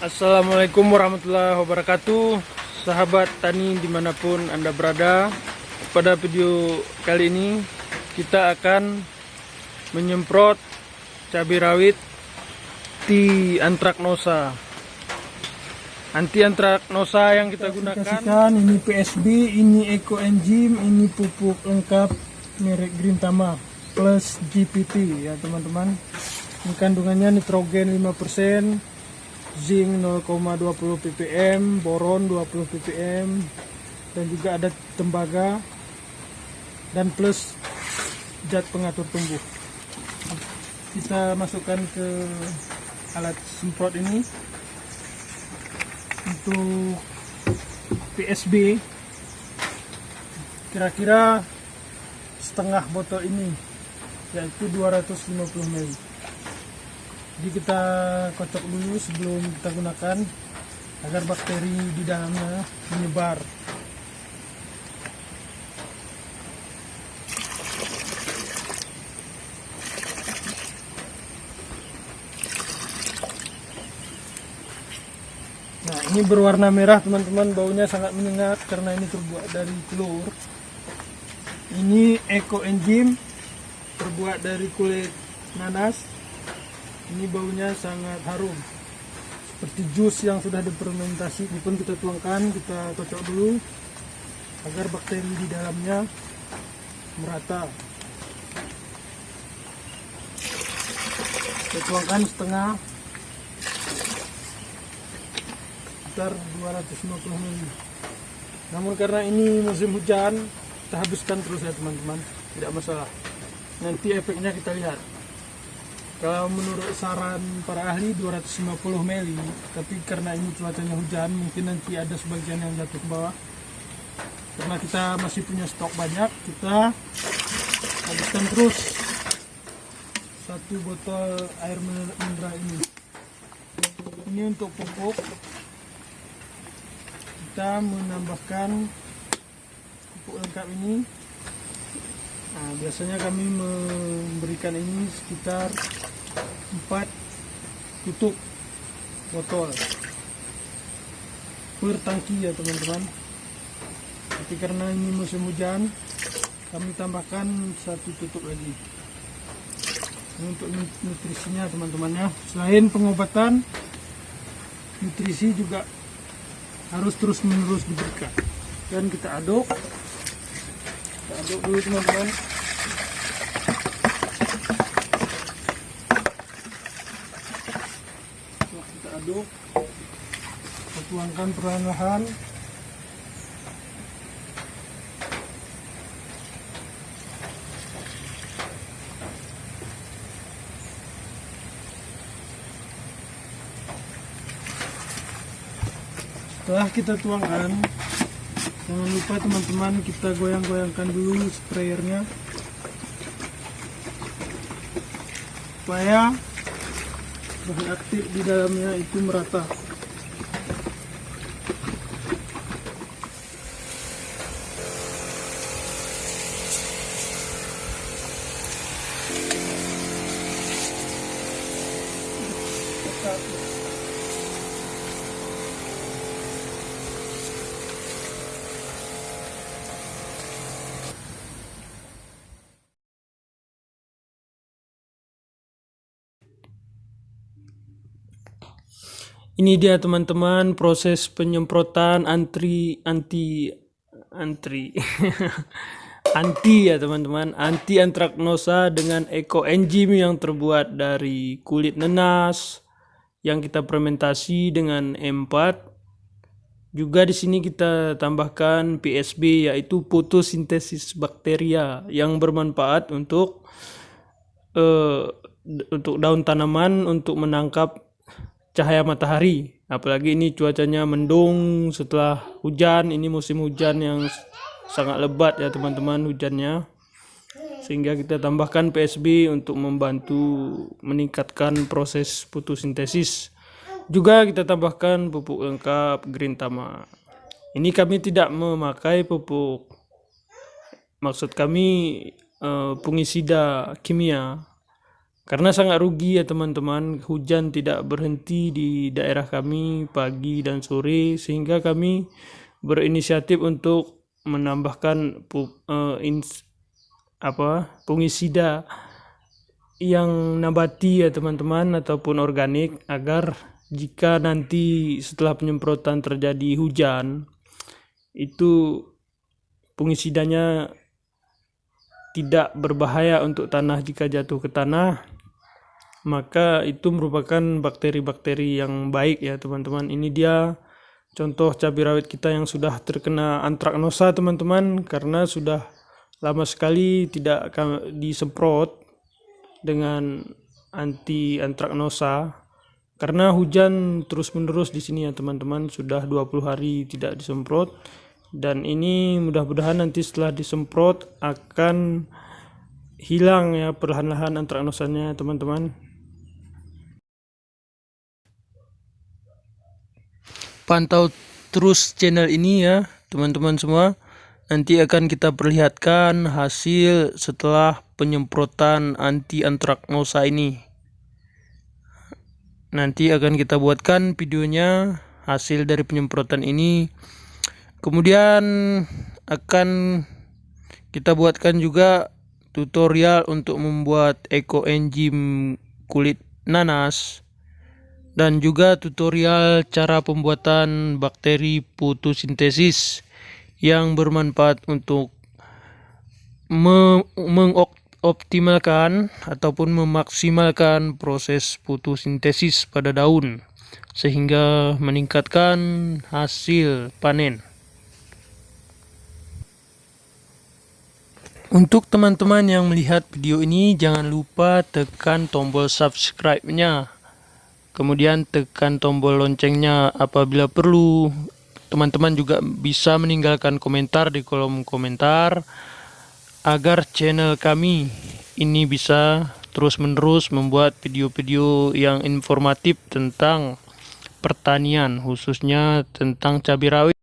Assalamualaikum warahmatullahi wabarakatuh. Sahabat tani di mana pun anda berada Pada video kali ini Kita akan Menyemprot Cabai rawit Di antraknosa Anti antraknosa yang kita gunakan. Ini PSB, ini Eco Enzim Ini pupuk lengkap Merek Green Tama Plus GPT ya teman-teman. Ini kandungannya nitrogen 5% zinc 0,20 ppm, boron 20 ppm, dan juga ada tembaga dan plus zat pengatur tumbuh. Kita masukkan ke alat semprot ini untuk PSB kira-kira setengah botol ini yaitu 250 ml. Jadi kita kocok dulu sebelum kita gunakan agar bakteri di dalamnya menyebar nah ini berwarna merah teman-teman. Baunya sangat menyengat karena ini terbuat dari telur. Ini eco enzim terbuat dari kulit nanas. Ini baunya sangat harum. Seperti jus yang sudah difermentasi ini pun kita tuangkan kita kocok dulu agar bakteri di dalamnya merata. Kita tuangkan setengah sekitar 250 ml namun karena ini musim hujan kita habiskan terus ya teman-teman. Tidak masalah. Nanti efeknya kita lihat. Kalau menurut saran para ahli 250 ml tapi karena ini cuacanya hujan mungkin nanti ada sebagian yang jatuh ke bawah. Karena kita masih punya stok banyak kita habiskan terus satu botol air mineral ini. Ini untuk pupuk kita menambahkan pupuk lengkap ini. Nah, biasanya kami memberikan ini sekitar 4 tutup botol per tangki ya teman-teman. Tapi karena ini musim hujan kami tambahkan satu tutup lagi. Ini untuk nutrisinya teman-teman ya. Selain pengobatan nutrisi juga harus terus menerus diberikan. Dan kita aduk. Kita aduk dulu teman-teman. Kita aduk kita tuangkan perlahan-lahan setelah kita tuangkan jangan lupa teman-teman kita goyang-goyangkan dulu sprayernya. Supaya bahan aktif di dalamnya itu merata Ini dia teman-teman proses penyemprotan antri anti antri. Anti ya teman-teman. Anti antraknosa dengan eco enzim yang terbuat dari kulit nenas yang kita fermentasi dengan M4 juga di sini kita tambahkan PSB yaitu fotosintesis bakteria yang bermanfaat untuk uh, untuk daun tanaman untuk menangkap cahaya matahari. Apalagi ini cuacanya mendung setelah hujan. Ini musim hujan yang sangat lebat ya teman-teman hujannya. Sehingga kita tambahkan PSB untuk membantu meningkatkan proses fotosintesis. Juga kita tambahkan pupuk lengkap Green Tama ini kami tidak memakai pupuk. Maksud kami uh, fungisida kimia karena sangat rugi ya teman-teman. Hujan tidak berhenti di daerah kami pagi dan sore sehingga kami berinisiatif untuk menambahkan uh, ins, apa fungisida yang nabati ya teman-teman ataupun organik agar jika nanti setelah penyemprotan terjadi hujan itu fungisidanya tidak berbahaya untuk tanah jika jatuh ke tanah maka itu merupakan bakteri-bakteri yang baik ya teman-teman. Ini dia contoh cabai rawit kita yang sudah terkena antraknosa teman-teman karena sudah lama sekali tidak disemprot dengan anti antraknosa. Karena hujan terus-menerus di sini ya teman-teman sudah 20 hari tidak disemprot. Dan ini mudah-mudahan nanti setelah disemprot akan hilang ya perlahan-lahan antraknosanya teman-teman pantau terus channel ini ya teman-teman semua. Nanti akan kita perlihatkan hasil setelah penyemprotan anti antraknosa ini. Nanti akan kita buatkan videonya hasil dari penyemprotan ini. Kemudian akan kita buatkan juga tutorial untuk membuat ekoenzim kulit nanas dan juga tutorial cara pembuatan bakteri fotosintesis yang bermanfaat untuk me mengoptimalkan ataupun memaksimalkan proses fotosintesis pada daun sehingga meningkatkan hasil panen. Untuk teman-teman yang melihat video ini jangan lupa tekan tombol subscribe-nya kemudian tekan tombol loncengnya apabila perlu. Teman-teman juga bisa meninggalkan komentar di kolom komentar agar channel kami ini bisa terus-menerus membuat video-video yang informatif tentang pertanian khususnya tentang cabai rawit